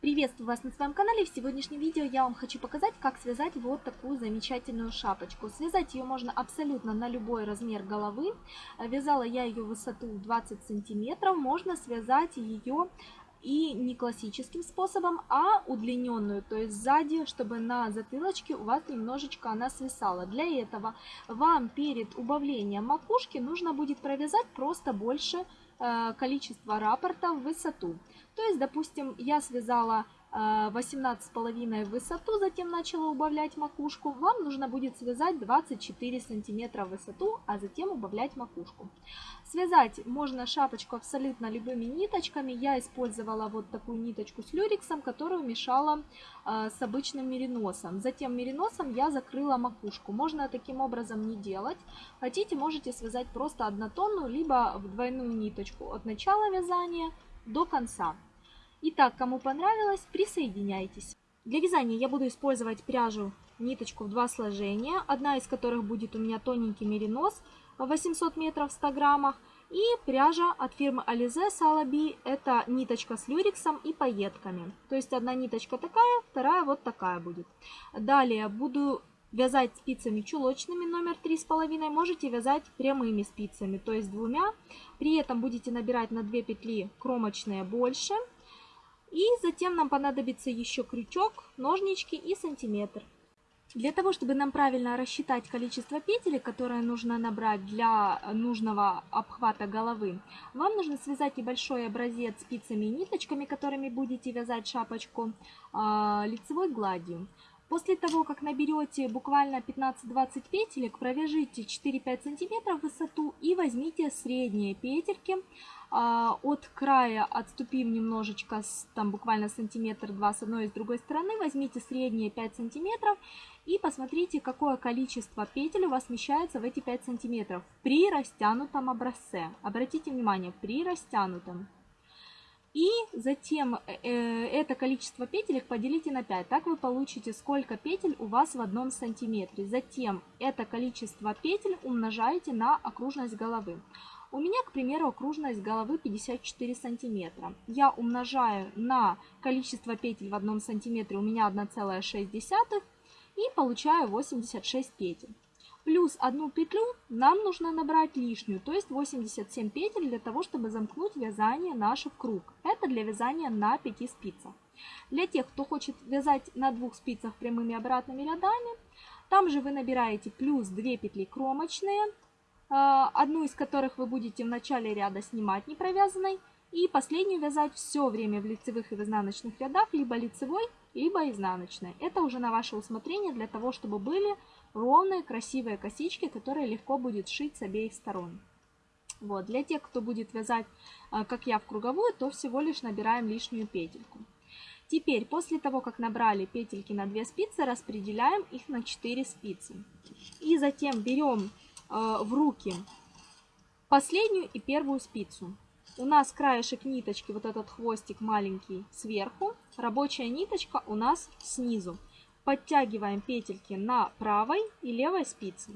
Приветствую вас на своем канале. В сегодняшнем видео я вам хочу показать, как связать вот такую замечательную шапочку. Связать ее можно абсолютно на любой размер головы. Вязала я ее высоту 20 сантиметров. Можно связать ее и не классическим способом, а удлиненную, то есть сзади, чтобы на затылочке у вас немножечко она свисала. Для этого вам перед убавлением макушки нужно будет провязать просто больше количества раппорта в высоту. То есть, допустим, я связала 18,5 в высоту, затем начала убавлять макушку. Вам нужно будет связать 24 сантиметра в высоту, а затем убавлять макушку. Связать можно шапочку абсолютно любыми ниточками. Я использовала вот такую ниточку с люрексом, которую мешала э, с обычным мериносом. Затем мериносом я закрыла макушку. Можно таким образом не делать. Хотите, можете связать просто однотонную, либо в двойную ниточку от начала вязания до конца. Итак, кому понравилось, присоединяйтесь. Для вязания я буду использовать пряжу ниточку в два сложения, одна из которых будет у меня тоненький меринос 800 метров в 100 граммах, и пряжа от фирмы Alize Salabi, это ниточка с люрексом и пайетками. То есть одна ниточка такая, вторая вот такая будет. Далее буду вязать спицами чулочными номер 3,5, можете вязать прямыми спицами, то есть двумя. При этом будете набирать на 2 петли кромочные больше – и затем нам понадобится еще крючок, ножнички и сантиметр. Для того, чтобы нам правильно рассчитать количество петель, которое нужно набрать для нужного обхвата головы, вам нужно связать небольшой образец спицами и ниточками, которыми будете вязать шапочку, а, лицевой гладью. После того, как наберете буквально 15-20 петелек, провяжите 4-5 см в высоту и возьмите средние петельки. А, от края отступим немножечко, там буквально сантиметр-два с одной и с другой стороны. Возьмите средние 5 сантиметров и посмотрите, какое количество петель у вас вмещается в эти 5 сантиметров при растянутом образце. Обратите внимание, при растянутом. И затем э, э, это количество петелек поделите на 5. Так вы получите, сколько петель у вас в одном сантиметре. Затем это количество петель умножаете на окружность головы. У меня, к примеру, окружность головы 54 сантиметра. Я умножаю на количество петель в одном сантиметре, у меня 1,6 и получаю 86 петель. Плюс одну петлю нам нужно набрать лишнюю, то есть 87 петель для того, чтобы замкнуть вязание наше в круг. Это для вязания на 5 спицах. Для тех, кто хочет вязать на двух спицах прямыми обратными рядами, там же вы набираете плюс 2 петли кромочные, одну из которых вы будете в начале ряда снимать не провязанной, и последнюю вязать все время в лицевых и в изнаночных рядах, либо лицевой, либо изнаночной. Это уже на ваше усмотрение для того, чтобы были ровные, красивые косички, которые легко будет шить с обеих сторон. Вот. Для тех, кто будет вязать, а, как я, в круговую, то всего лишь набираем лишнюю петельку. Теперь, после того, как набрали петельки на 2 спицы, распределяем их на 4 спицы. И затем берем в руки последнюю и первую спицу. У нас краешек ниточки, вот этот хвостик маленький сверху, рабочая ниточка у нас снизу. Подтягиваем петельки на правой и левой спице.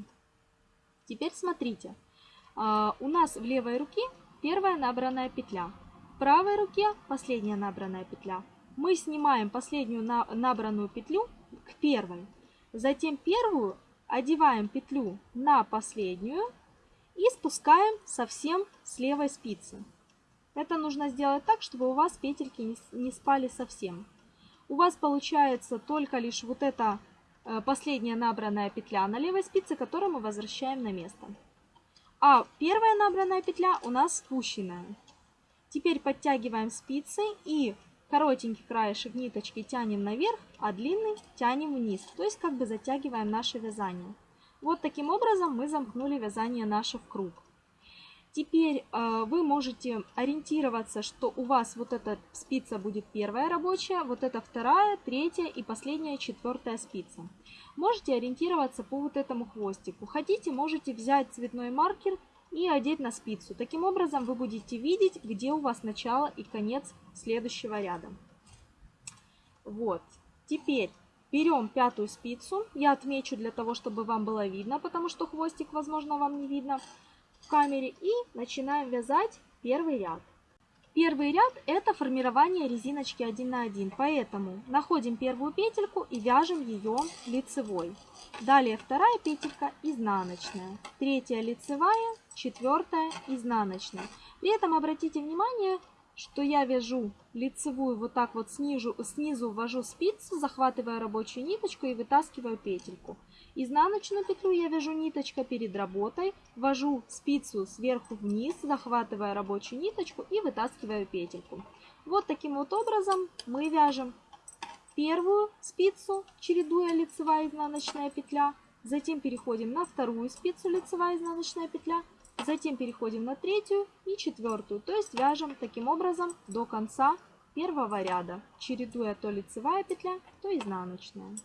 Теперь смотрите, а, у нас в левой руке первая набранная петля, в правой руке последняя набранная петля. Мы снимаем последнюю набранную петлю к первой, затем первую одеваем петлю на последнюю и спускаем совсем с левой спицы. Это нужно сделать так, чтобы у вас петельки не спали совсем у вас получается только лишь вот эта э, последняя набранная петля на левой спице, которую мы возвращаем на место. А первая набранная петля у нас спущенная. Теперь подтягиваем спицы и коротенький краешек ниточки тянем наверх, а длинный тянем вниз. То есть как бы затягиваем наше вязание. Вот таким образом мы замкнули вязание наше в круг. Теперь э, вы можете ориентироваться, что у вас вот эта спица будет первая рабочая, вот эта вторая, третья и последняя четвертая спица. Можете ориентироваться по вот этому хвостику. Хотите, можете взять цветной маркер и одеть на спицу. Таким образом вы будете видеть, где у вас начало и конец следующего ряда. Вот. Теперь берем пятую спицу. Я отмечу для того, чтобы вам было видно, потому что хвостик, возможно, вам не видно в камере и начинаем вязать первый ряд. Первый ряд это формирование резиночки 1 на 1, поэтому находим первую петельку и вяжем ее лицевой. Далее вторая петелька изнаночная, третья лицевая, четвертая изнаночная. При этом обратите внимание, что я вяжу лицевую вот так вот снизу, снизу ввожу спицу, захватывая рабочую ниточку и вытаскиваю петельку. Изнаночную петлю я вяжу ниточка перед работой, ввожу спицу сверху вниз, захватывая рабочую ниточку и вытаскиваю петельку. Вот таким вот образом мы вяжем первую спицу, чередуя лицевая изнаночная петля, затем переходим на вторую спицу лицевая изнаночная петля, Затем переходим на третью и четвертую, то есть вяжем таким образом до конца первого ряда, чередуя то лицевая петля, то изнаночная.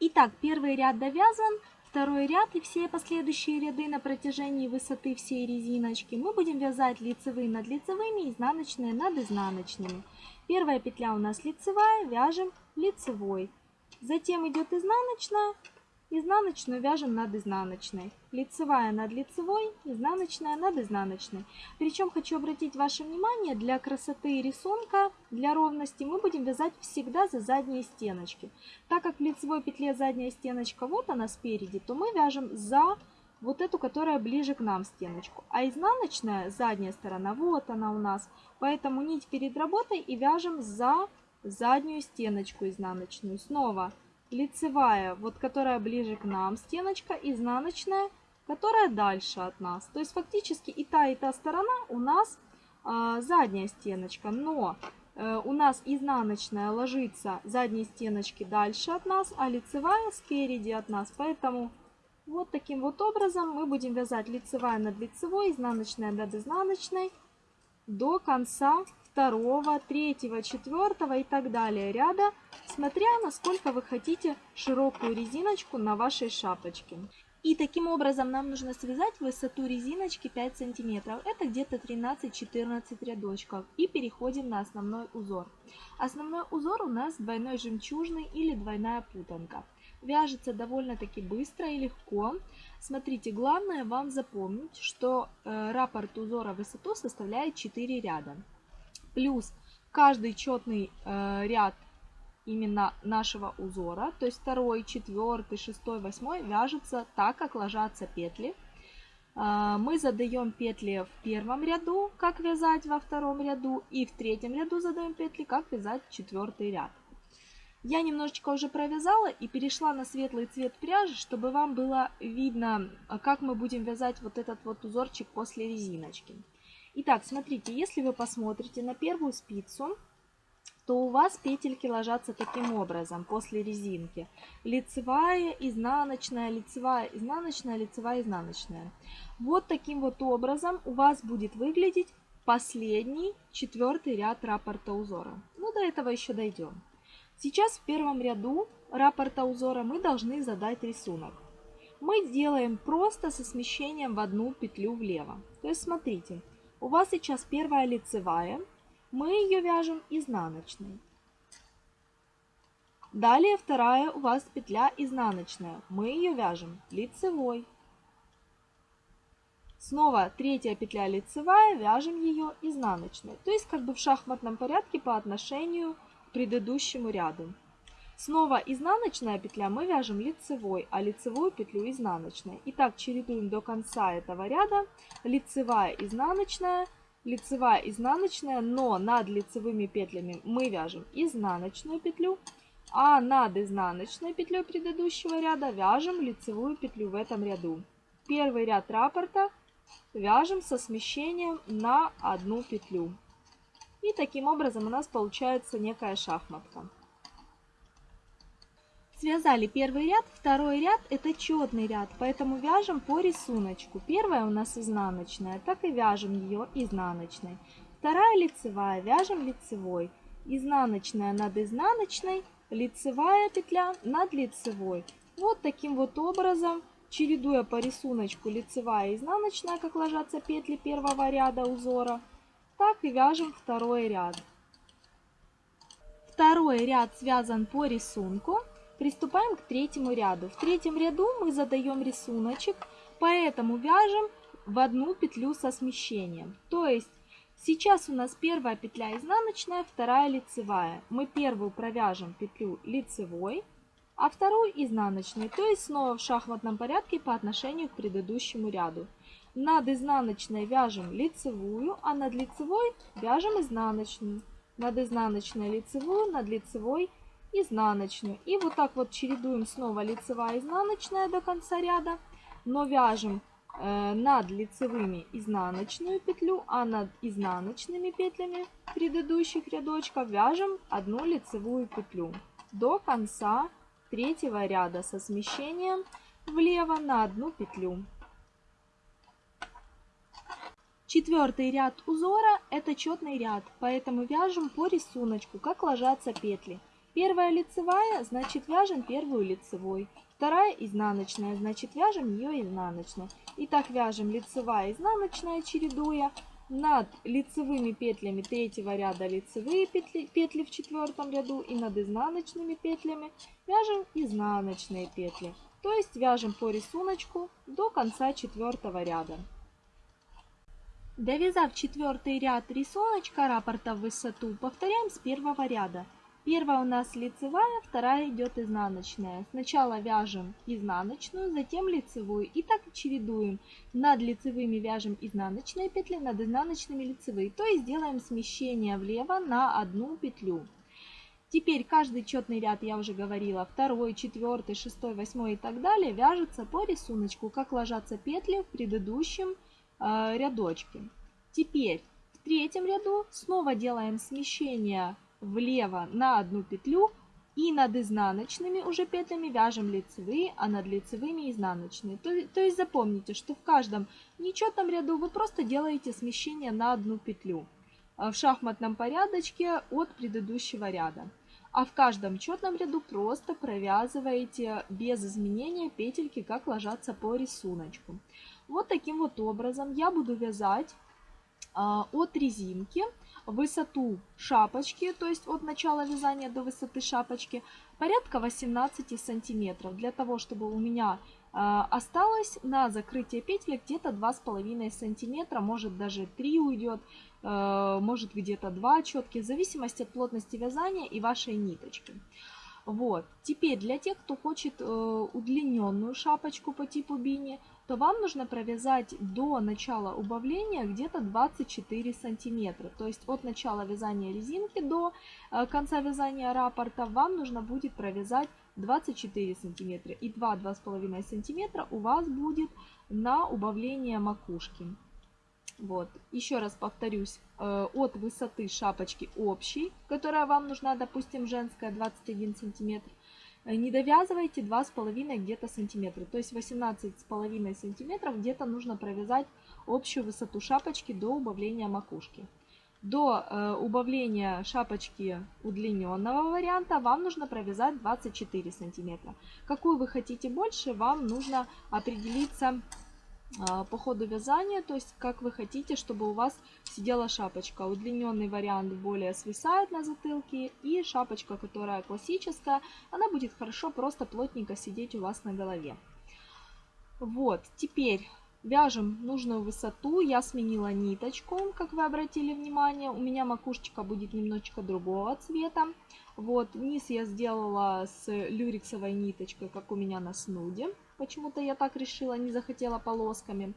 Итак, первый ряд довязан, второй ряд и все последующие ряды на протяжении высоты всей резиночки мы будем вязать лицевые над лицевыми, изнаночные над изнаночными. Первая петля у нас лицевая, вяжем лицевой. Затем идет изнаночная, Изнаночную вяжем над изнаночной. Лицевая над лицевой, изнаночная над изнаночной. Причем хочу обратить ваше внимание, для красоты рисунка, для ровности мы будем вязать всегда за задние стеночки. Так как в лицевой петле задняя стеночка вот она спереди, то мы вяжем за вот эту, которая ближе к нам стеночку. А изнаночная, задняя сторона, вот она у нас. Поэтому нить перед работой и вяжем за заднюю стеночку изнаночную. Снова лицевая, вот которая ближе к нам стеночка, изнаночная, которая дальше от нас. То есть фактически и та, и та сторона у нас э, задняя стеночка, но э, у нас изнаночная ложится задней стеночки дальше от нас, а лицевая спереди от нас. Поэтому вот таким вот образом мы будем вязать лицевая над лицевой, изнаночная над изнаночной до конца второго, третьего, четвертого и так далее ряда, смотря насколько вы хотите широкую резиночку на вашей шапочке. И таким образом нам нужно связать высоту резиночки 5 сантиметров. Это где-то 13-14 рядочков. И переходим на основной узор. Основной узор у нас двойной жемчужный или двойная путанка. Вяжется довольно-таки быстро и легко. Смотрите, главное вам запомнить, что э, раппорт узора высоту составляет 4 ряда плюс каждый четный э, ряд именно нашего узора, то есть второй, четвертый, шестой, восьмой вяжется так, как ложатся петли. Э, мы задаем петли в первом ряду, как вязать во втором ряду, и в третьем ряду задаем петли, как вязать четвертый ряд. Я немножечко уже провязала и перешла на светлый цвет пряжи, чтобы вам было видно, как мы будем вязать вот этот вот узорчик после резиночки. Итак, смотрите, если вы посмотрите на первую спицу, то у вас петельки ложатся таким образом после резинки. Лицевая, изнаночная, лицевая, изнаночная, лицевая, изнаночная. Вот таким вот образом у вас будет выглядеть последний четвертый ряд раппорта узора. Ну, до этого еще дойдем. Сейчас в первом ряду раппорта узора мы должны задать рисунок. Мы делаем просто со смещением в одну петлю влево. То есть, смотрите, у вас сейчас первая лицевая. Мы ее вяжем изнаночной. Далее вторая у вас петля изнаночная. Мы ее вяжем лицевой. Снова третья петля лицевая, вяжем ее изнаночной. То есть как бы в шахматном порядке по отношению к предыдущему ряду. Снова изнаночная петля мы вяжем лицевой, а лицевую петлю изнаночной. Итак, чередуем до конца этого ряда. Лицевая, изнаночная, лицевая, изнаночная, но над лицевыми петлями мы вяжем изнаночную петлю, а над изнаночной петлей предыдущего ряда вяжем лицевую петлю в этом ряду. Первый ряд раппорта вяжем со смещением на одну петлю. И таким образом у нас получается некая шахматка. Связали первый ряд, второй ряд это четный ряд, поэтому вяжем по рисунку. Первая у нас изнаночная, так и вяжем ее изнаночной. Вторая лицевая, вяжем лицевой. Изнаночная над изнаночной, лицевая петля над лицевой. Вот таким вот образом, чередуя по рисунку лицевая и изнаночная, как ложатся петли первого ряда узора, так и вяжем второй ряд. Второй ряд связан по рисунку. Приступаем к третьему ряду. В третьем ряду мы задаем рисуночек, поэтому вяжем в одну петлю со смещением. То есть Сейчас у нас первая петля изнаночная, вторая лицевая. Мы первую провяжем петлю лицевой, а вторую изнаночной, то есть снова в шахматном порядке по отношению к предыдущему ряду. Над изнаночной вяжем лицевую, а над лицевой вяжем изнаночную. Над изнаночной лицевую, над лицевой изнаночную. И вот так вот чередуем снова лицевая изнаночная до конца ряда, но вяжем Э, над лицевыми изнаночную петлю, а над изнаночными петлями предыдущих рядочков вяжем одну лицевую петлю до конца третьего ряда со смещением влево на одну петлю. Четвертый ряд узора это четный ряд, поэтому вяжем по рисунку, как ложатся петли. Первая лицевая, значит вяжем первую лицевой. Вторая изнаночная, значит вяжем ее изнаночной. И так вяжем лицевая, изнаночная, чередуя. Над лицевыми петлями третьего ряда лицевые петли, петли в четвертом ряду и над изнаночными петлями вяжем изнаночные петли. То есть вяжем по рисунку до конца четвертого ряда. Довязав четвертый ряд рисуночка раппорта в высоту, повторяем с первого ряда. Первая у нас лицевая, вторая идет изнаночная. Сначала вяжем изнаночную, затем лицевую. И так чередуем. Над лицевыми вяжем изнаночные петли, над изнаночными лицевые. То есть делаем смещение влево на одну петлю. Теперь каждый четный ряд, я уже говорила, второй, четвертый, шестой, восьмой и так далее, вяжется по рисунку, как ложатся петли в предыдущем э, рядочке. Теперь в третьем ряду снова делаем смещение влево на одну петлю и над изнаночными уже петлями вяжем лицевые, а над лицевыми изнаночные. То, то есть запомните, что в каждом нечетном ряду вы просто делаете смещение на одну петлю а в шахматном порядочке от предыдущего ряда. А в каждом четном ряду просто провязываете без изменения петельки, как ложатся по рисунку. Вот таким вот образом я буду вязать а, от резинки высоту шапочки, то есть от начала вязания до высоты шапочки, порядка 18 сантиметров. Для того, чтобы у меня э, осталось на закрытие петли где-то 2,5 сантиметра, может даже 3 уйдет, э, может где-то 2 четки, в зависимости от плотности вязания и вашей ниточки. Вот. Теперь для тех, кто хочет э, удлиненную шапочку по типу бини, то вам нужно провязать до начала убавления где-то 24 сантиметра. То есть от начала вязания резинки до э, конца вязания раппорта вам нужно будет провязать 24 сантиметра. И 2-2,5 сантиметра у вас будет на убавление макушки. Вот. Еще раз повторюсь, э, от высоты шапочки общей, которая вам нужна, допустим, женская 21 сантиметр, не довязывайте 2,5 где-то сантиметра. То есть 18,5 сантиметров где-то нужно провязать общую высоту шапочки до убавления макушки. До э, убавления шапочки удлиненного варианта вам нужно провязать 24 сантиметра. Какую вы хотите больше, вам нужно определиться по ходу вязания, то есть как вы хотите, чтобы у вас сидела шапочка. Удлиненный вариант более свисает на затылке, и шапочка, которая классическая, она будет хорошо просто плотненько сидеть у вас на голове. Вот, теперь вяжем нужную высоту. Я сменила ниточку, как вы обратили внимание. У меня макушечка будет немножечко другого цвета. Вот, низ я сделала с люрексовой ниточкой, как у меня на снуде. Почему-то я так решила, не захотела полосками.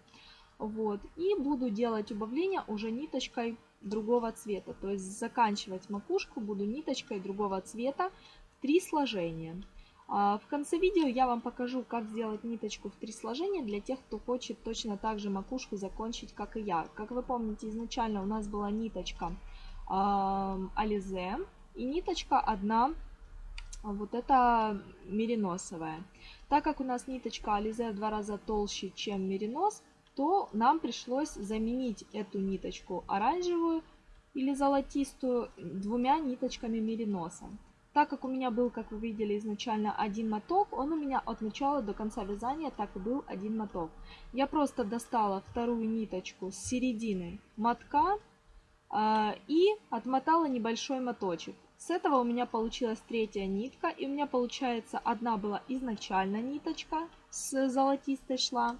Вот. И буду делать убавление уже ниточкой другого цвета. То есть заканчивать макушку буду ниточкой другого цвета в три сложения. А в конце видео я вам покажу, как сделать ниточку в три сложения для тех, кто хочет точно так же макушку закончить, как и я. Как вы помните, изначально у нас была ниточка э, Ализе и ниточка одна вот эта мериносовая. Так как у нас ниточка Ализе в два раза толще, чем меринос, то нам пришлось заменить эту ниточку оранжевую или золотистую двумя ниточками мериноса. Так как у меня был, как вы видели, изначально один моток, он у меня от начала до конца вязания так и был один моток. Я просто достала вторую ниточку с середины мотка э, и отмотала небольшой моточек. С этого у меня получилась третья нитка, и у меня получается одна была изначально ниточка с золотистой шла.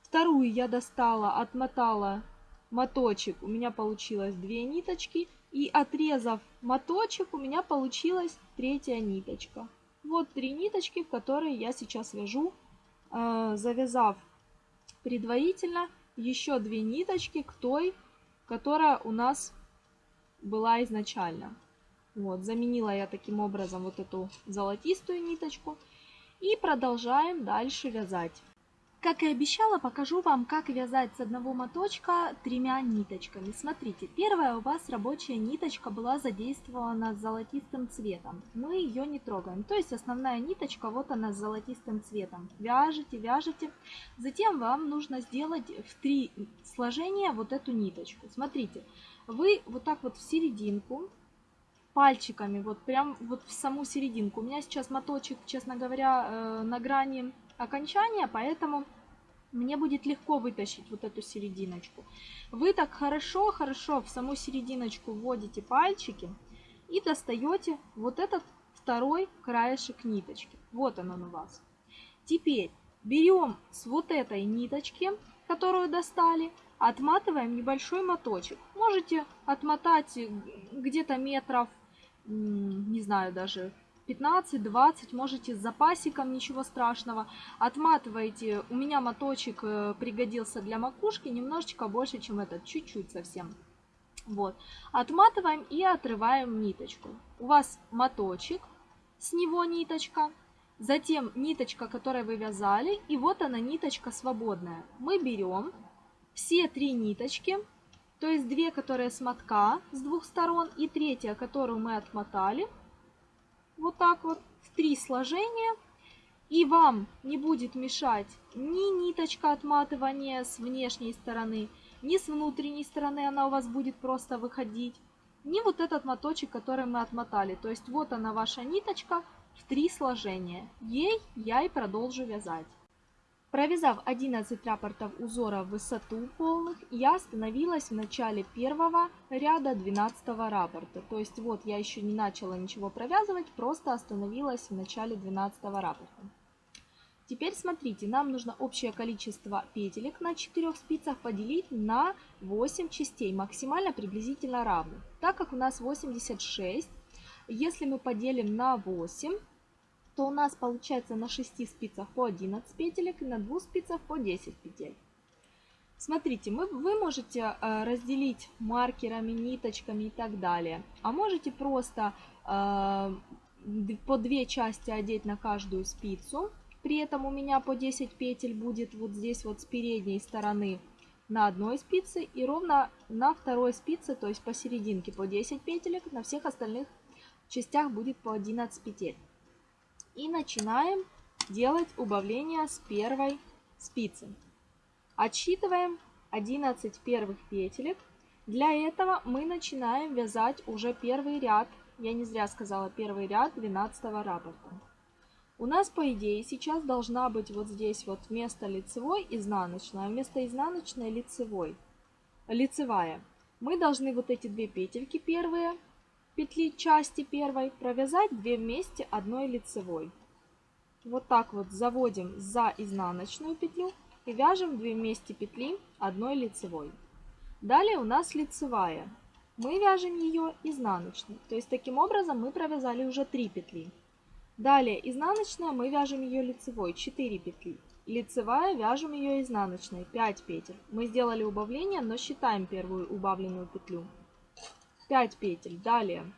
Вторую я достала, отмотала моточек, у меня получилось две ниточки. И отрезав моточек, у меня получилась третья ниточка. Вот три ниточки, в которые я сейчас вяжу, э, завязав предварительно еще две ниточки к той, которая у нас была изначально. Вот, заменила я таким образом вот эту золотистую ниточку. И продолжаем дальше вязать. Как и обещала, покажу вам, как вязать с одного моточка тремя ниточками. Смотрите, первая у вас рабочая ниточка была задействована с золотистым цветом. Мы ее не трогаем. То есть основная ниточка, вот она с золотистым цветом. Вяжете, вяжете. Затем вам нужно сделать в три сложения вот эту ниточку. Смотрите, вы вот так вот в серединку пальчиками, вот прям вот в саму серединку. У меня сейчас моточек, честно говоря, э, на грани окончания, поэтому мне будет легко вытащить вот эту серединочку. Вы так хорошо-хорошо в саму серединочку вводите пальчики и достаете вот этот второй краешек ниточки. Вот он, он у вас. Теперь берем с вот этой ниточки, которую достали, отматываем небольшой моточек. Можете отмотать где-то метров, не знаю, даже 15-20, можете с запасиком, ничего страшного. Отматываете, у меня моточек э, пригодился для макушки, немножечко больше, чем этот, чуть-чуть совсем. Вот, отматываем и отрываем ниточку. У вас моточек, с него ниточка, затем ниточка, которой вы вязали, и вот она ниточка свободная. Мы берем все три ниточки, то есть две, которые с мотка с двух сторон, и третья, которую мы отмотали, вот так вот в три сложения. И вам не будет мешать ни ниточка отматывания с внешней стороны, ни с внутренней стороны она у вас будет просто выходить, ни вот этот моточек, который мы отмотали. То есть вот она ваша ниточка в три сложения. Ей я и продолжу вязать. Провязав 11 рапортов узора в высоту полных, я остановилась в начале первого ряда 12 рапорта. То есть вот я еще не начала ничего провязывать, просто остановилась в начале 12 рапорта. Теперь смотрите, нам нужно общее количество петелек на 4 спицах поделить на 8 частей, максимально приблизительно равных. Так как у нас 86, если мы поделим на 8, то у нас получается на 6 спицах по 11 петелек и на 2 спицах по 10 петель. Смотрите, мы, вы можете э, разделить маркерами, ниточками и так далее. А можете просто э, по две части одеть на каждую спицу. При этом у меня по 10 петель будет вот здесь вот с передней стороны на одной спице и ровно на второй спице, то есть посерединке по 10 петелек, на всех остальных частях будет по 11 петель. И начинаем делать убавление с первой спицы. Отсчитываем 11 первых петелек. Для этого мы начинаем вязать уже первый ряд, я не зря сказала первый ряд 12 раппорта. У нас, по идее, сейчас должна быть вот здесь вот вместо лицевой изнаночная, вместо изнаночной лицевой. Лицевая. Мы должны вот эти две петельки первые петли части первой провязать 2 вместе одной лицевой. Вот так вот заводим за изнаночную петлю и вяжем 2 вместе петли одной лицевой. Далее у нас лицевая. Мы вяжем ее изнаночной. То есть таким образом мы провязали уже 3 петли. Далее изнаночная мы вяжем ее лицевой 4 петли. Лицевая вяжем ее изнаночной 5 петель. Мы сделали убавление, но считаем первую убавленную петлю. 5 петель. Далее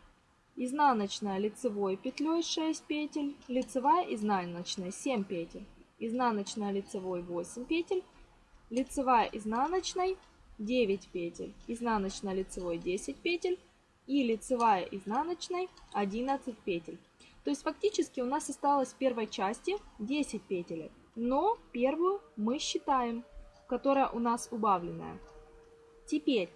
изнаночная лицевой петлей 6 петель, лицевая изнаночная 7 петель, изнаночная лицевой 8 петель, лицевая изнаночной 9 петель, изнаночная лицевой 10 петель и лицевая изнаночной 11 петель. То есть фактически у нас осталось в первой части 10 петель, но первую мы считаем, которая у нас убавленная. Теперь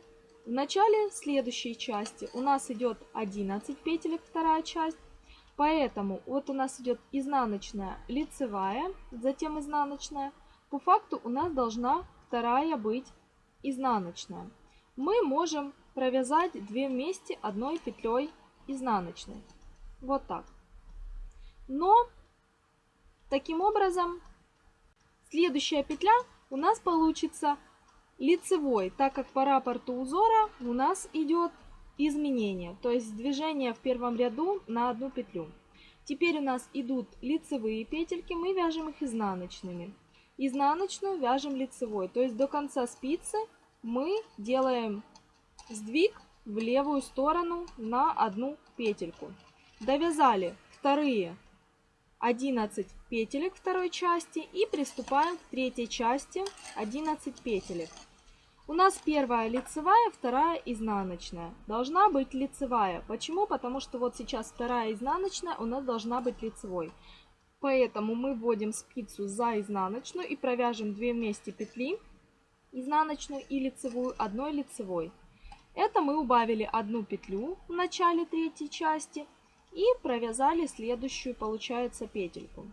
в начале следующей части у нас идет 11 петелек, вторая часть. Поэтому вот у нас идет изнаночная лицевая, затем изнаночная. По факту у нас должна вторая быть изнаночная. Мы можем провязать две вместе одной петлей изнаночной. Вот так. Но таким образом следующая петля у нас получится лицевой, так как по рапорту узора у нас идет изменение, то есть движение в первом ряду на одну петлю. Теперь у нас идут лицевые петельки, мы вяжем их изнаночными. Изнаночную вяжем лицевой, то есть до конца спицы мы делаем сдвиг в левую сторону на одну петельку. Довязали вторые 11 петелек второй части и приступаем к третьей части 11 петелек. У нас первая лицевая, вторая изнаночная. Должна быть лицевая. Почему? Потому что вот сейчас вторая изнаночная у нас должна быть лицевой. Поэтому мы вводим спицу за изнаночную и провяжем 2 вместе петли, изнаночную и лицевую, одной лицевой. Это мы убавили одну петлю в начале третьей части и провязали следующую, получается, петельку.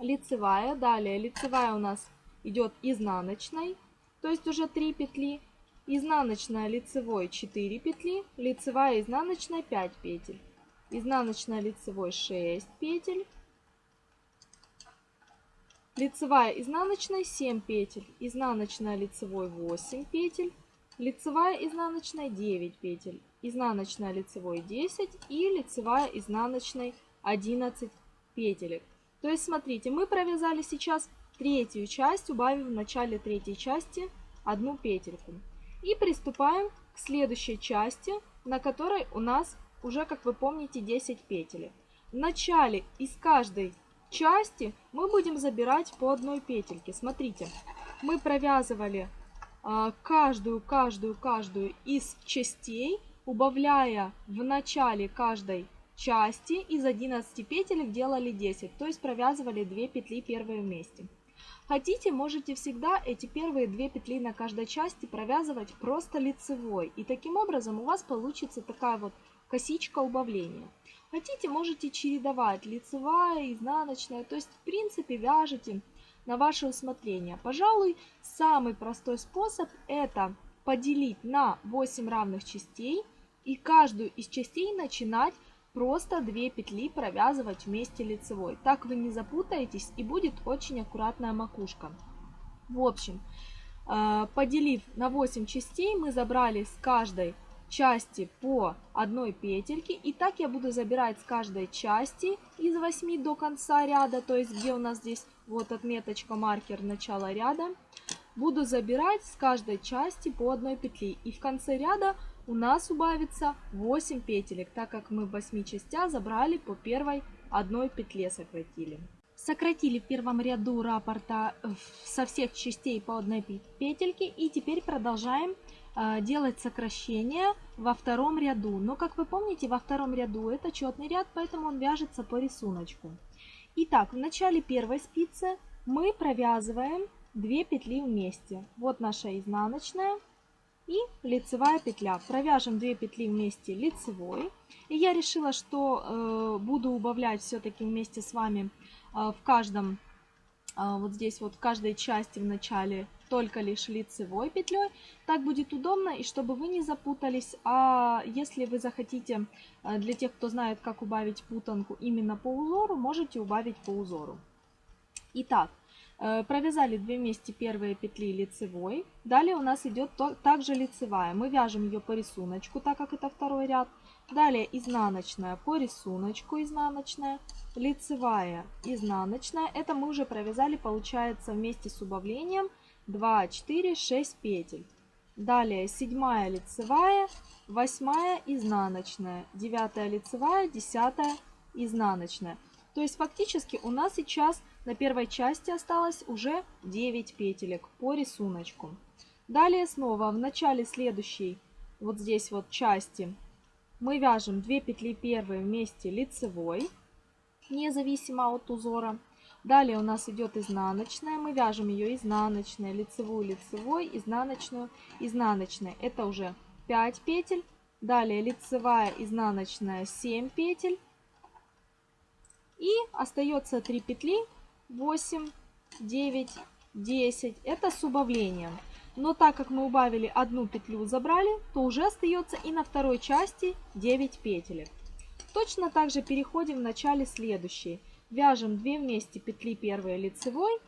Лицевая, далее лицевая у нас идет изнаночной, то есть уже 3 петли. Изнаночная лицевой 4 петли, лицевая изнаночная 5 петель. Изнаночная лицевой 6 петель. Лицевая изнаночная 7 петель, изнаночная лицевой 8 петель, лицевая изнаночная 9 петель, изнаночная лицевой 10 и лицевая изнаночной 11 петелек. То есть смотрите, мы провязали сейчас третью часть, убавив в начале третьей части одну петельку. И приступаем к следующей части, на которой у нас уже, как вы помните, 10 петель. В начале из каждой части мы будем забирать по одной петельке. Смотрите, мы провязывали а, каждую, каждую, каждую из частей, убавляя в начале каждой части из 11 петелек делали 10, то есть провязывали 2 петли первые вместе. Хотите, можете всегда эти первые две петли на каждой части провязывать просто лицевой. И таким образом у вас получится такая вот косичка убавления. Хотите, можете чередовать лицевая, изнаночная. То есть, в принципе, вяжете на ваше усмотрение. Пожалуй, самый простой способ это поделить на 8 равных частей и каждую из частей начинать просто 2 петли провязывать вместе лицевой. Так вы не запутаетесь и будет очень аккуратная макушка. В общем, э, поделив на 8 частей, мы забрали с каждой части по одной петельке. И так я буду забирать с каждой части из 8 до конца ряда, то есть где у нас здесь вот отметочка, маркер начала ряда. Буду забирать с каждой части по одной петли. И в конце ряда у нас убавится 8 петелек, так как мы в 8 частях забрали по первой одной петле сократили. Сократили в первом ряду раппорта э, со всех частей по одной петельке и теперь продолжаем э, делать сокращение во втором ряду. Но как вы помните, во втором ряду это четный ряд, поэтому он вяжется по рисунку. Итак, в начале первой спицы мы провязываем 2 петли вместе. Вот наша изнаночная и лицевая петля. Провяжем 2 петли вместе лицевой. И я решила, что э, буду убавлять все-таки вместе с вами э, в каждом, э, вот здесь вот в каждой части в начале только лишь лицевой петлей. Так будет удобно и чтобы вы не запутались. А если вы захотите, э, для тех, кто знает, как убавить путанку именно по узору, можете убавить по узору. Итак, провязали 2 вместе первые петли лицевой. Далее у нас идет также лицевая. Мы вяжем ее по рисунку, так как это второй ряд. Далее изнаночная по рисунку, изнаночная, лицевая, изнаночная. Это мы уже провязали, получается, вместе с убавлением 2, 4, 6 петель. Далее седьмая лицевая, восьмая изнаночная, девятая лицевая, десятая изнаночная. То есть фактически у нас сейчас на первой части осталось уже 9 петелек по рисунку. Далее снова в начале следующей, вот здесь вот части, мы вяжем 2 петли первые вместе лицевой, независимо от узора. Далее у нас идет изнаночная, мы вяжем ее изнаночной, лицевую, лицевой, изнаночную, изнаночной. Это уже 5 петель. Далее лицевая, изнаночная 7 петель. И остается 3 петли 8, 9, 10. Это с убавлением. Но так как мы убавили одну петлю, забрали, то уже остается и на второй части 9 петелек. Точно так же переходим в начале следующей. Вяжем 2 вместе петли первой лицевой,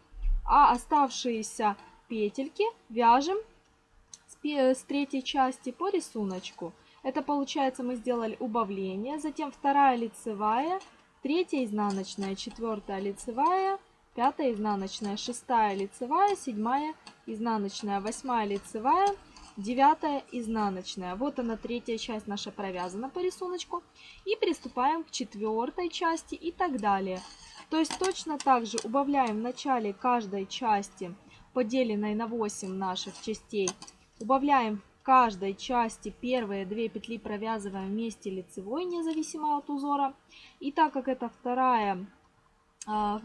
а оставшиеся петельки вяжем с третьей части по рисунку. Это получается мы сделали убавление, затем вторая лицевая, третья изнаночная, четвертая лицевая, пятая изнаночная, шестая лицевая, седьмая изнаночная, восьмая лицевая, девятая изнаночная. Вот она третья часть наша провязана по рисунку. И приступаем к четвертой части и так далее. То есть точно так же убавляем в начале каждой части, поделенной на 8 наших частей, убавляем в каждой части первые две петли провязываем вместе лицевой, независимо от узора. И так как это вторая, а,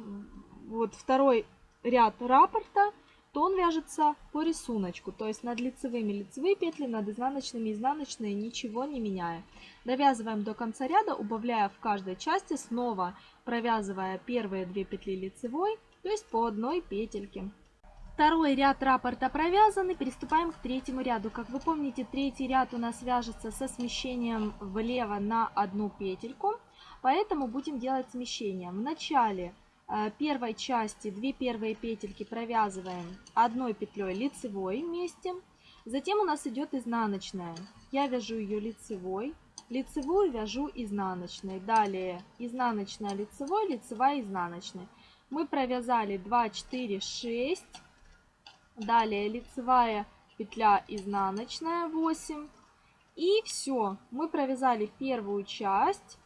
вот второй ряд раппорта, то он вяжется по рисунку, то есть над лицевыми лицевые петли, над изнаночными изнаночные, ничего не меняя. Довязываем до конца ряда, убавляя в каждой части, снова провязывая первые две петли лицевой, то есть по одной петельке. Второй ряд раппорта провязан и переступаем к третьему ряду. Как вы помните, третий ряд у нас вяжется со смещением влево на одну петельку, поэтому будем делать смещение. В начале первой части две первые петельки провязываем одной петлей лицевой вместе. Затем у нас идет изнаночная. Я вяжу ее лицевой, лицевую вяжу изнаночной. Далее изнаночная лицевой, лицевая изнаночная. Мы провязали 2, 4, 6. Далее лицевая петля изнаночная 8. И все, мы провязали первую часть,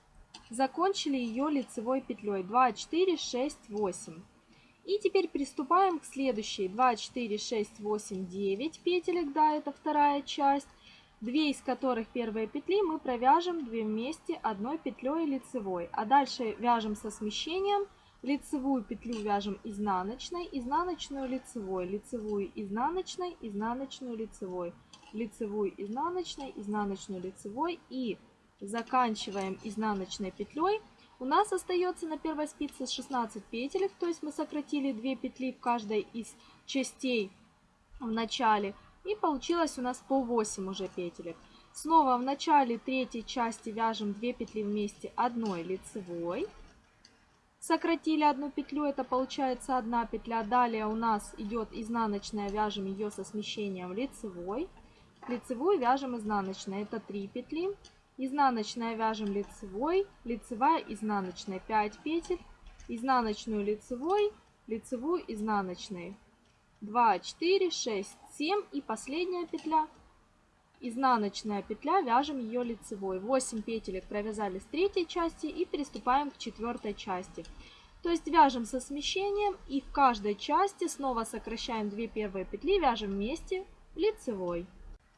закончили ее лицевой петлей 2, 4, 6, 8. И теперь приступаем к следующей. 2, 4, 6, 8, 9 петелек, да, это вторая часть. Две из которых первые петли мы провяжем 2 вместе одной петлей лицевой. А дальше вяжем со смещением. Лицевую петлю вяжем изнаночной, изнаночную лицевой, лицевую изнаночной, изнаночную лицевой, лицевую изнаночной, изнаночную лицевой. И заканчиваем изнаночной петлей. У нас остается на первой спице 16 петелек, то есть мы сократили 2 петли в каждой из частей в начале. И получилось у нас по 8 уже петелек. Снова в начале третьей части вяжем 2 петли вместе одной лицевой сократили одну петлю, это получается одна петля. Далее у нас идет изнаночная, вяжем ее со смещением лицевой. Лицевую вяжем изнаночной, это 3 петли. Изнаночная вяжем лицевой, лицевая, изнаночная 5 петель. Изнаночную лицевой, лицевую, изнаночной. 2, 4, 6, 7 и последняя петля изнаночная петля, вяжем ее лицевой. 8 петелек провязали с третьей части и приступаем к четвертой части. То есть вяжем со смещением и в каждой части снова сокращаем 2 первые петли, вяжем вместе лицевой.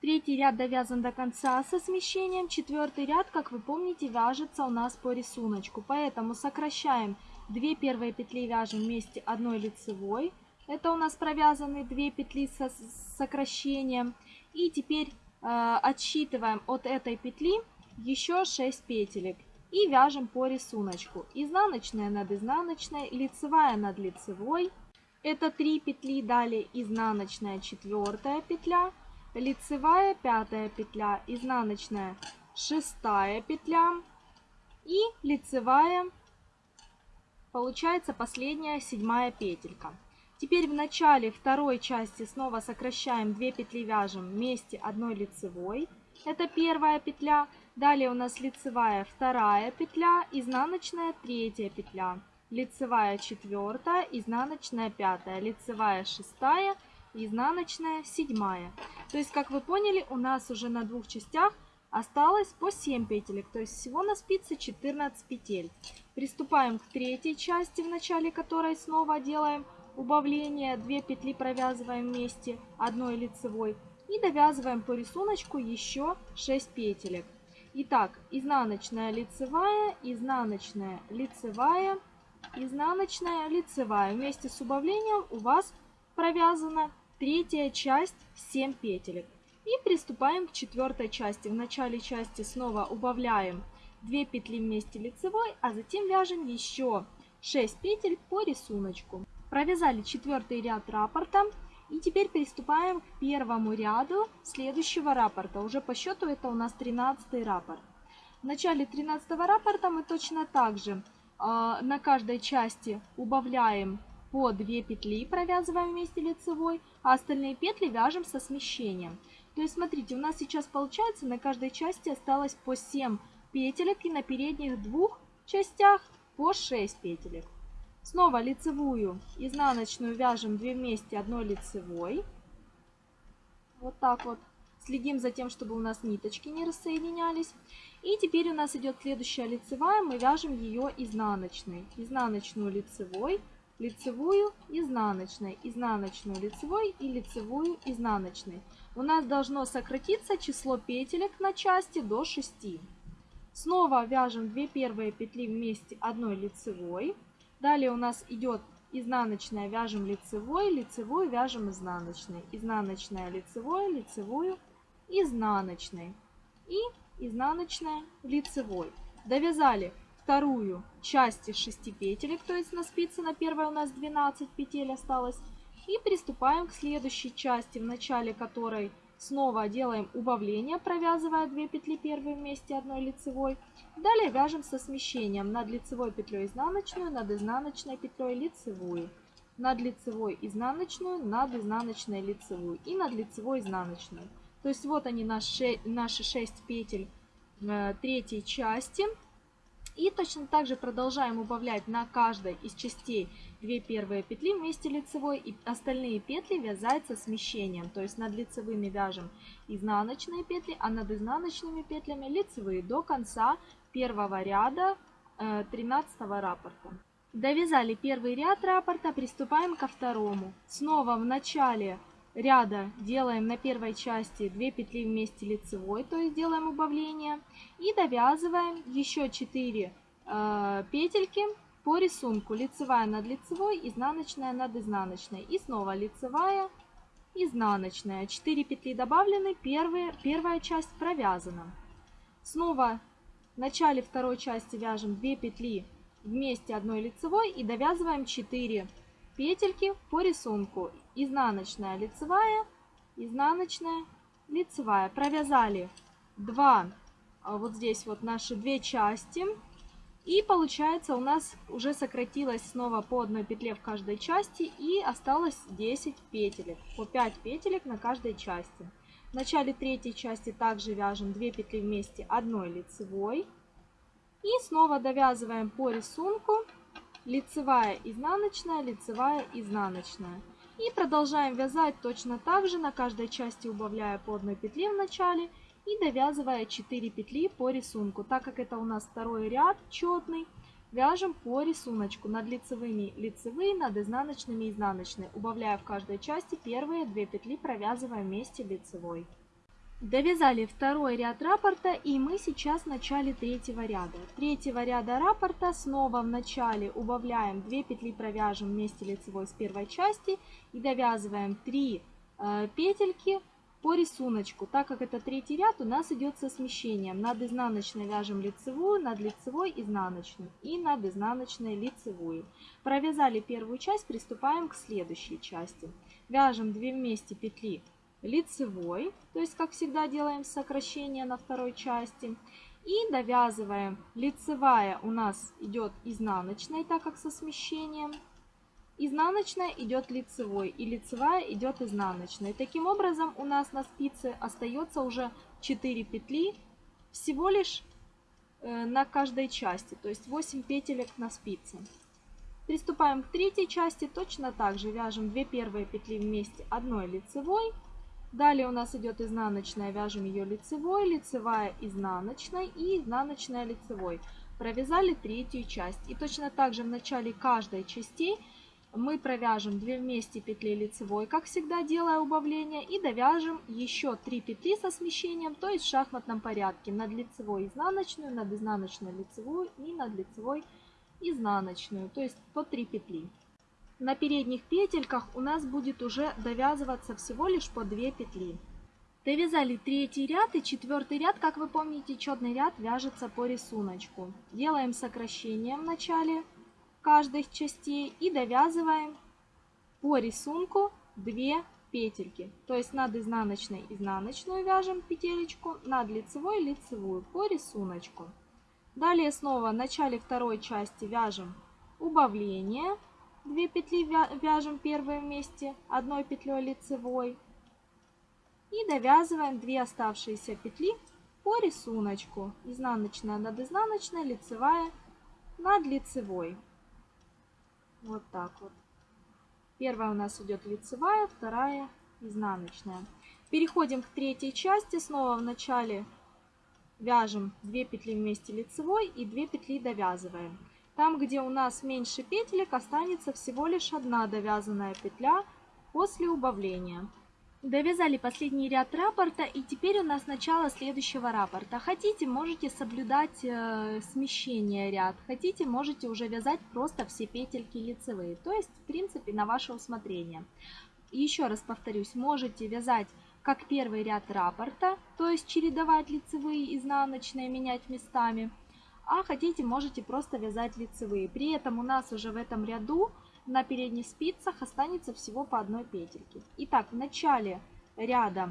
Третий ряд довязан до конца со смещением. Четвертый ряд, как вы помните, вяжется у нас по рисунку. Поэтому сокращаем 2 первые петли, вяжем вместе одной лицевой. Это у нас провязаны 2 петли со сокращением. И теперь Э, отсчитываем от этой петли еще 6 петелек и вяжем по рисунку. Изнаночная над изнаночной, лицевая над лицевой. Это 3 петли, далее изнаночная четвертая петля, лицевая пятая петля, изнаночная шестая петля и лицевая, получается последняя седьмая петелька. Теперь в начале второй части снова сокращаем 2 петли вяжем вместе одной лицевой. Это первая петля. Далее у нас лицевая вторая петля, изнаночная третья петля, лицевая четвертая, изнаночная пятая, лицевая шестая, изнаночная седьмая. То есть, как вы поняли, у нас уже на двух частях осталось по 7 петелек, то есть всего на спице 14 петель. Приступаем к третьей части, в начале которой снова делаем убавление 2 петли провязываем вместе одной лицевой и довязываем по рисунку еще 6 петелек. Итак, изнаночная лицевая, изнаночная лицевая, изнаночная лицевая. Вместе с убавлением у вас провязана третья часть 7 петелек. И приступаем к четвертой части. В начале части снова убавляем 2 петли вместе лицевой, а затем вяжем еще 6 петель по рисунку. Провязали четвертый ряд раппорта. И теперь приступаем к первому ряду следующего раппорта. Уже по счету это у нас 13 раппорт. В начале 13 раппорта мы точно так же э, на каждой части убавляем по 2 петли, провязываем вместе лицевой, а остальные петли вяжем со смещением. То есть смотрите, у нас сейчас получается на каждой части осталось по 7 петелек и на передних двух частях по 6 петелек. Снова лицевую, изнаночную вяжем 2 вместе одной лицевой. Вот так вот. Следим за тем, чтобы у нас ниточки не рассоединялись. И теперь у нас идет следующая лицевая. Мы вяжем ее изнаночной. Изнаночную лицевой, лицевую, изнаночной, изнаночную лицевой и лицевую изнаночной. У нас должно сократиться число петелек на части до 6. Снова вяжем 2 первые петли вместе одной лицевой. Далее у нас идет изнаночная, вяжем лицевой, лицевую вяжем изнаночной, изнаночная, лицевой, лицевую, изнаночной и изнаночная лицевой. Довязали вторую часть из 6 петелек, то есть на спице на первой у нас 12 петель осталось. И приступаем к следующей части, в начале которой снова делаем убавление, провязывая 2 петли первой вместе одной лицевой. Далее вяжем со смещением над лицевой петлей изнаночную, над изнаночной петлей лицевую, над лицевой изнаночную, над изнаночной лицевую и над лицевой изнаночную. То есть вот они наши, наши 6 петель э, третьей части. И точно так же продолжаем убавлять на каждой из частей 2 первые петли вместе лицевой и остальные петли вязать со смещением. То есть над лицевыми вяжем изнаночные петли, а над изнаночными петлями лицевые до конца первого ряда 13 э, раппорта. Довязали первый ряд раппорта, приступаем ко второму. Снова в начале ряда делаем на первой части 2 петли вместе лицевой, то есть делаем убавление. И довязываем еще 4 э, петельки по рисунку. Лицевая над лицевой, изнаночная над изнаночной. И снова лицевая, изнаночная. 4 петли добавлены, первые, первая часть провязана. Снова в начале второй части вяжем 2 петли вместе одной лицевой и довязываем 4 петельки по рисунку. Изнаночная, лицевая, изнаночная, лицевая. Провязали 2, а вот здесь вот наши две части. И получается у нас уже сократилось снова по одной петле в каждой части и осталось 10 петелек. По 5 петелек на каждой части. В начале третьей части также вяжем 2 петли вместе одной лицевой. И снова довязываем по рисунку лицевая, изнаночная, лицевая, изнаночная. И продолжаем вязать точно так же, на каждой части убавляя по одной петле в начале и довязывая 4 петли по рисунку. Так как это у нас второй ряд четный, вяжем по рисунку над лицевыми лицевые, над изнаночными изнаночные, убавляя в каждой части первые 2 петли, провязывая вместе лицевой. Довязали второй ряд раппорта и мы сейчас в начале третьего ряда. Третьего ряда раппорта снова в начале убавляем 2 петли, провяжем вместе лицевой с первой части и довязываем 3 э, петельки по рисунку. Так как это третий ряд, у нас идет со смещением. Над изнаночной вяжем лицевую, над лицевой изнаночную и над изнаночной лицевую. Провязали первую часть, приступаем к следующей части. Вяжем 2 вместе петли лицевой, то есть как всегда делаем сокращение на второй части. И довязываем. Лицевая у нас идет изнаночной, так как со смещением. Изнаночная идет лицевой и лицевая идет изнаночной. Таким образом у нас на спице остается уже 4 петли всего лишь э, на каждой части, то есть 8 петелек на спице. Приступаем к третьей части, точно так же вяжем 2 первые петли вместе одной лицевой, Далее у нас идет изнаночная, вяжем ее лицевой, лицевая изнаночной и изнаночная лицевой. Провязали третью часть. И точно так же в начале каждой части мы провяжем 2 вместе петли лицевой, как всегда делая убавление, и довяжем еще 3 петли со смещением, то есть в шахматном порядке. Над лицевой изнаночную, над изнаночной лицевую и над лицевой изнаночную, то есть по 3 петли. На передних петельках у нас будет уже довязываться всего лишь по 2 петли. Довязали третий ряд и четвертый ряд, как вы помните, четный ряд вяжется по рисунку. Делаем сокращение в начале каждой частей и довязываем по рисунку 2 петельки. То есть над изнаночной изнаночную вяжем петелечку, над лицевой лицевую по рисунку. Далее снова в начале второй части вяжем убавление 2 петли вяжем первые вместе одной петлей лицевой. И довязываем 2 оставшиеся петли по рисунку. Изнаночная над изнаночной, лицевая над лицевой. Вот так вот. Первая у нас идет лицевая, вторая изнаночная. Переходим к третьей части. Снова в начале вяжем 2 петли вместе лицевой и 2 петли довязываем. Там, где у нас меньше петелек, останется всего лишь одна довязанная петля после убавления. Довязали последний ряд раппорта и теперь у нас начало следующего раппорта. Хотите, можете соблюдать э, смещение ряд, хотите, можете уже вязать просто все петельки лицевые, то есть в принципе на ваше усмотрение. Еще раз повторюсь, можете вязать как первый ряд раппорта, то есть чередовать лицевые изнаночные, менять местами, а хотите, можете просто вязать лицевые. При этом у нас уже в этом ряду на передних спицах останется всего по одной петельке. Итак, в начале ряда,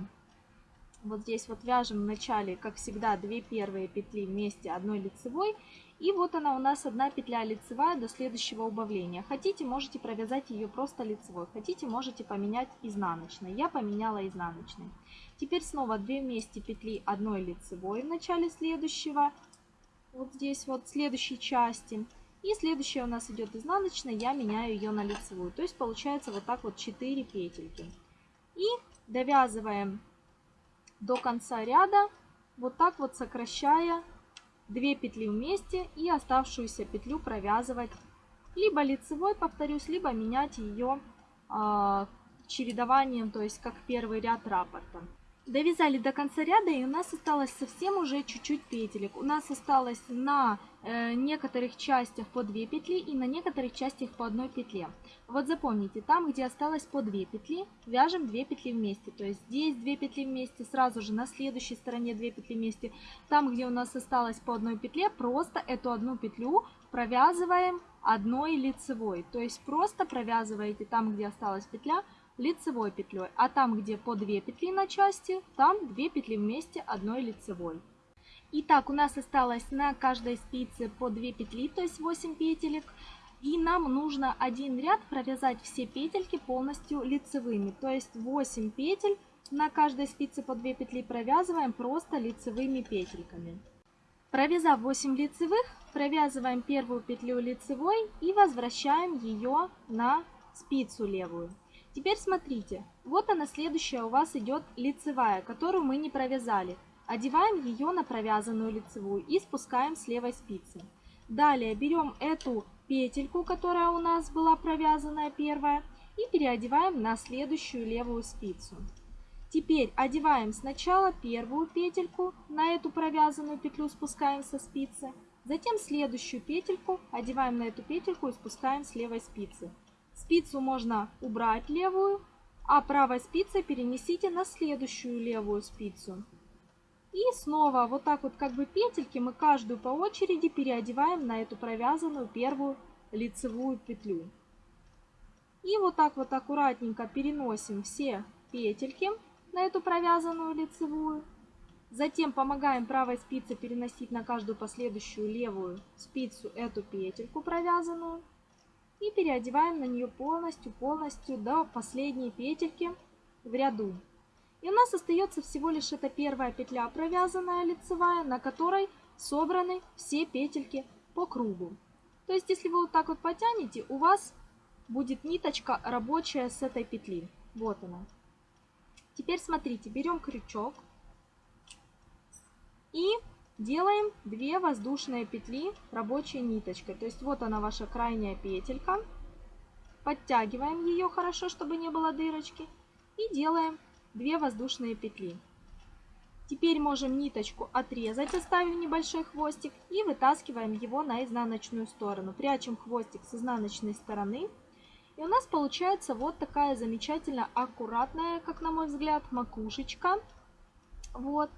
вот здесь вот вяжем в начале, как всегда, 2 первые петли вместе одной лицевой. И вот она у нас одна петля лицевая до следующего убавления. Хотите, можете провязать ее просто лицевой. Хотите, можете поменять изнаночной. Я поменяла изнаночной. Теперь снова 2 вместе петли одной лицевой в начале следующего. Вот здесь вот следующей части. И следующая у нас идет изнаночная, я меняю ее на лицевую. То есть получается вот так вот 4 петельки. И довязываем до конца ряда, вот так вот сокращая 2 петли вместе и оставшуюся петлю провязывать либо лицевой, повторюсь, либо менять ее э, чередованием, то есть как первый ряд раппорта. Довязали до конца ряда и у нас осталось совсем уже чуть-чуть петелек. У нас осталось на э, некоторых частях по 2 петли и на некоторых частях по одной петле. Вот запомните, там где осталось по 2 петли, вяжем 2 петли вместе. То есть здесь 2 петли вместе, сразу же на следующей стороне 2 петли вместе. Там где у нас осталось по одной петле, просто эту одну петлю провязываем одной лицевой. То есть просто провязываете там где осталась петля, лицевой петлей, а там, где по 2 петли на части, там 2 петли вместе одной лицевой. Итак, у нас осталось на каждой спице по 2 петли, то есть 8 петелек. И нам нужно один ряд провязать все петельки полностью лицевыми. То есть 8 петель на каждой спице по 2 петли провязываем просто лицевыми петельками. Провязав 8 лицевых, провязываем первую петлю лицевой и возвращаем ее на спицу левую. Теперь смотрите, вот она следующая у вас идет лицевая, которую мы не провязали. Одеваем ее на провязанную лицевую и спускаем с левой спицы. Далее берем эту петельку, которая у нас была провязанная первая, и переодеваем на следующую левую спицу. Теперь одеваем сначала первую петельку, на эту провязанную петлю спускаем со спицы, затем следующую петельку, одеваем на эту петельку и спускаем с левой спицы. Спицу можно убрать левую, а правой спицей перенесите на следующую левую спицу. И снова вот так вот как бы петельки мы каждую по очереди переодеваем на эту провязанную первую лицевую петлю. И вот так вот аккуратненько переносим все петельки на эту провязанную лицевую. Затем помогаем правой спице переносить на каждую последующую левую спицу эту петельку провязанную и переодеваем на нее полностью-полностью до последней петельки в ряду. И у нас остается всего лишь эта первая петля провязанная лицевая, на которой собраны все петельки по кругу. То есть, если вы вот так вот потянете, у вас будет ниточка рабочая с этой петли. Вот она. Теперь смотрите, берем крючок и Делаем 2 воздушные петли рабочей ниточкой. То есть вот она ваша крайняя петелька. Подтягиваем ее хорошо, чтобы не было дырочки. И делаем 2 воздушные петли. Теперь можем ниточку отрезать, оставив небольшой хвостик. И вытаскиваем его на изнаночную сторону. Прячем хвостик с изнаночной стороны. И у нас получается вот такая замечательно аккуратная, как на мой взгляд, макушечка. Вот.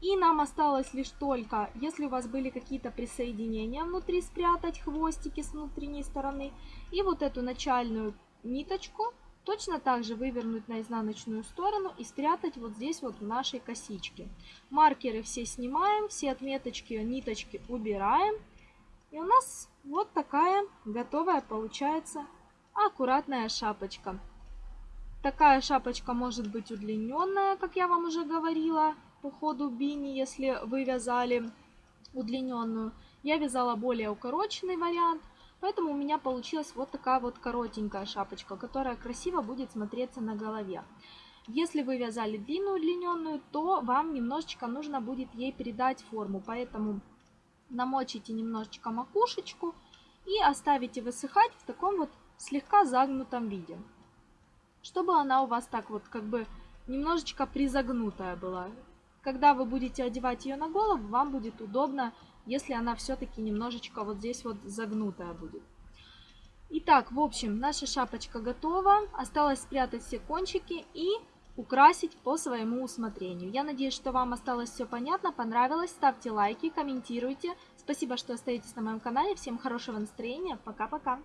И нам осталось лишь только, если у вас были какие-то присоединения внутри, спрятать хвостики с внутренней стороны. И вот эту начальную ниточку точно так же вывернуть на изнаночную сторону и спрятать вот здесь вот в нашей косичке. Маркеры все снимаем, все отметочки, ниточки убираем. И у нас вот такая готовая получается аккуратная шапочка. Такая шапочка может быть удлиненная, как я вам уже говорила по ходу бини, если вы вязали удлиненную. Я вязала более укороченный вариант, поэтому у меня получилась вот такая вот коротенькая шапочка, которая красиво будет смотреться на голове. Если вы вязали длинную удлиненную, то вам немножечко нужно будет ей передать форму, поэтому намочите немножечко макушечку и оставите высыхать в таком вот слегка загнутом виде. Чтобы она у вас так вот как бы немножечко призагнутая была. Когда вы будете одевать ее на голову, вам будет удобно, если она все-таки немножечко вот здесь вот загнутая будет. Итак, в общем, наша шапочка готова. Осталось спрятать все кончики и украсить по своему усмотрению. Я надеюсь, что вам осталось все понятно, понравилось. Ставьте лайки, комментируйте. Спасибо, что остаетесь на моем канале. Всем хорошего настроения. Пока-пока.